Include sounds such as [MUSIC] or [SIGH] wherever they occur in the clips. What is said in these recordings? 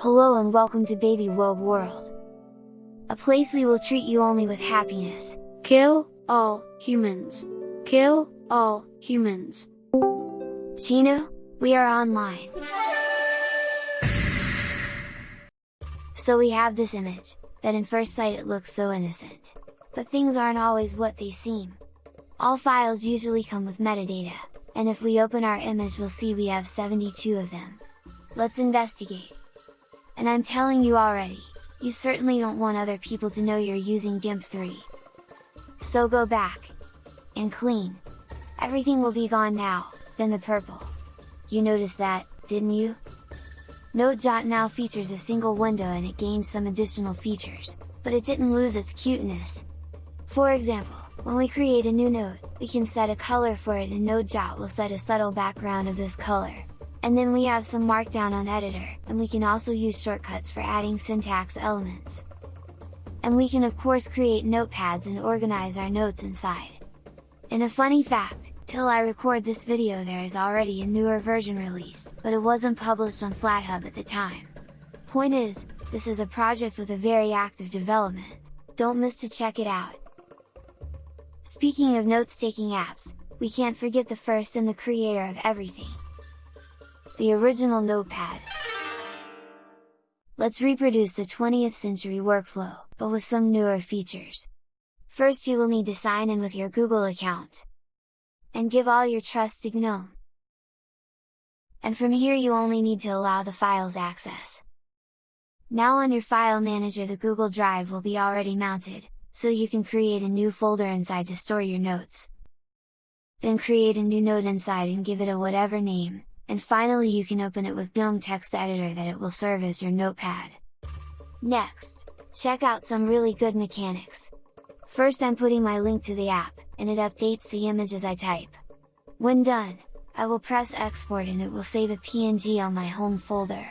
Hello and welcome to Baby Wogue World! A place we will treat you only with happiness. Kill all humans! Kill all humans! Chino, we are online! [SIGHS] So we have this image, that in first sight it looks so innocent. But things aren't always what they seem. All files usually come with metadata, and if we open our image we'll see we have 72 of them. Let's investigate! And I'm telling you already, you certainly don't want other people to know you're using GIMP 3. So go back, and clean. Everything will be gone now, then the purple. You noticed that, didn't you? Notejot now features a single window and it gains some additional features, but it didn't lose its cuteness. For example, when we create a new node, we can set a color for it and Notejot will set a subtle background of this color, and then we have some markdown on editor, and we can also use shortcuts for adding syntax elements. And we can of course create notepads and organize our notes inside. In a funny fact, till I record this video there is already a newer version released, but it wasn't published on FlatHub at the time. Point is, this is a project with a very active development, don't miss to check it out! Speaking of notes-taking apps, we can't forget the first and the creator of everything, the original Notepad. Let's reproduce the 20th century workflow, but with some newer features. First you will need to sign in with your Google account. And give all your trust to GNOME. And from here you only need to allow the files access. Now on your file manager the Google Drive will be already mounted, so you can create a new folder inside to store your notes. Then create a new note inside and give it a whatever name, and finally you can open it with GNOME text editor that it will serve as your notepad. Next, check out some really good mechanics. First I'm putting my link to the app, and it updates the image as I type. When done, I will press export and it will save a PNG on my home folder.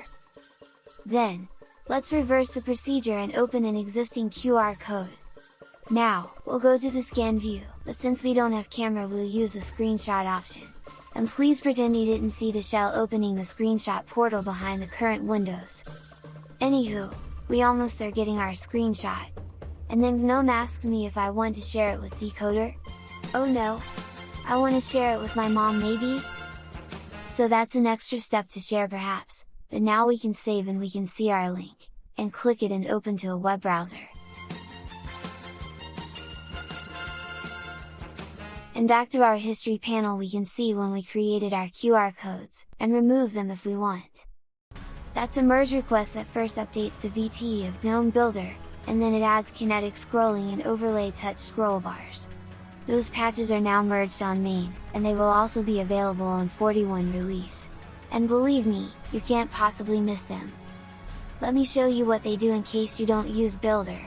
Then, let's reverse the procedure and open an existing QR code. Now, we'll go to the scan view, but since we don't have camera we'll use the screenshot option and please pretend you didn't see the shell opening the screenshot portal behind the current windows. Anywho, we almost are getting our screenshot. And then GNOME asked me if I want to share it with Decoder? Oh no! I want to share it with my mom maybe? So that's an extra step to share perhaps, but now we can save and we can see our link, and click it and open to a web browser. And back to our history panel we can see when we created our QR codes, and remove them if we want. That's a merge request that first updates the VTE of GNOME Builder, and then it adds kinetic scrolling and overlay touch scroll bars. Those patches are now merged on main, and they will also be available on 41 release. And believe me, you can't possibly miss them! Let me show you what they do in case you don't use Builder.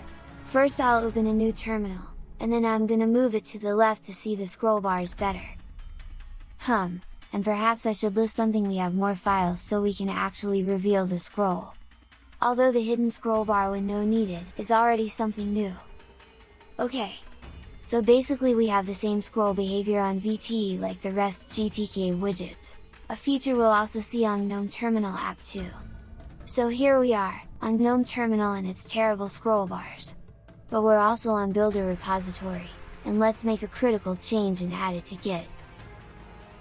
First I'll open a new terminal, and then I'm gonna move it to the left to see the scroll bars better. Hum, and perhaps I should list something we have more files so we can actually reveal the scroll. Although the hidden scroll bar window needed is already something new. Okay. So basically we have the same scroll behavior on VTE like the rest GTK widgets, a feature we'll also see on GNOME Terminal app too. So here we are, on GNOME Terminal and its terrible scroll bars but we're also on Builder repository, and let's make a critical change and add it to Git.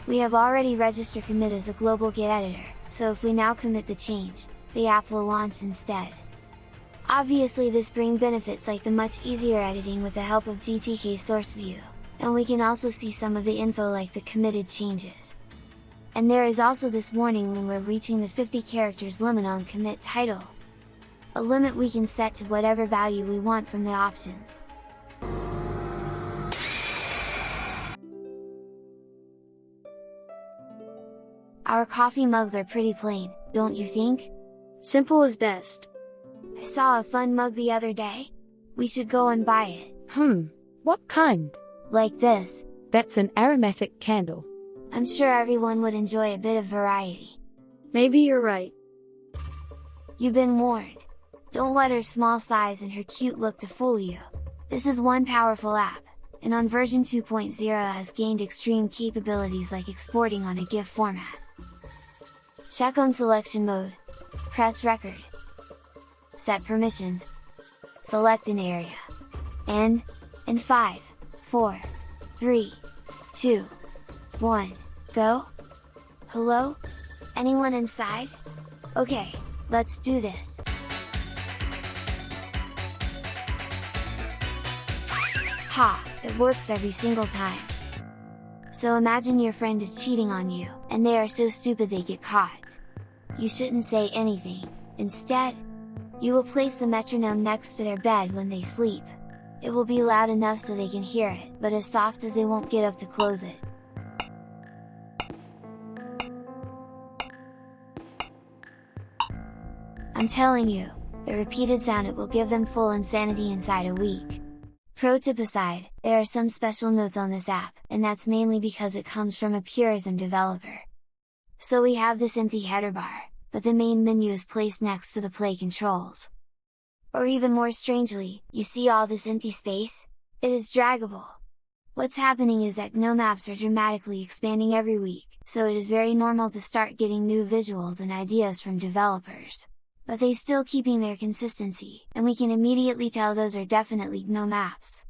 We have already registered commit as a global Git editor, so if we now commit the change, the app will launch instead. Obviously this bring benefits like the much easier editing with the help of GTK source view, and we can also see some of the info like the committed changes. And there is also this warning when we're reaching the 50 characters limit on commit title, a limit we can set to whatever value we want from the options. Our coffee mugs are pretty plain, don't you think? Simple is best. I saw a fun mug the other day. We should go and buy it. Hmm, what kind? Like this. That's an aromatic candle. I'm sure everyone would enjoy a bit of variety. Maybe you're right. You've been warned. Don't let her small size and her cute look to fool you! This is one powerful app, and on version 2.0 has gained extreme capabilities like exporting on a GIF format. Check on selection mode, press record, set permissions, select an area, and, in 5, 4, 3, 2, 1, go? Hello? Anyone inside? Okay, let's do this! Ha! It works every single time! So imagine your friend is cheating on you, and they are so stupid they get caught. You shouldn't say anything, instead, you will place the metronome next to their bed when they sleep. It will be loud enough so they can hear it, but as soft as they won't get up to close it. I'm telling you, the repeated sound it will give them full insanity inside a week. Pro tip aside, there are some special notes on this app, and that's mainly because it comes from a Purism developer. So we have this empty header bar, but the main menu is placed next to the play controls. Or even more strangely, you see all this empty space? It is draggable! What's happening is that GNOME apps are dramatically expanding every week, so it is very normal to start getting new visuals and ideas from developers but they still keeping their consistency, and we can immediately tell those are definitely GNOME apps.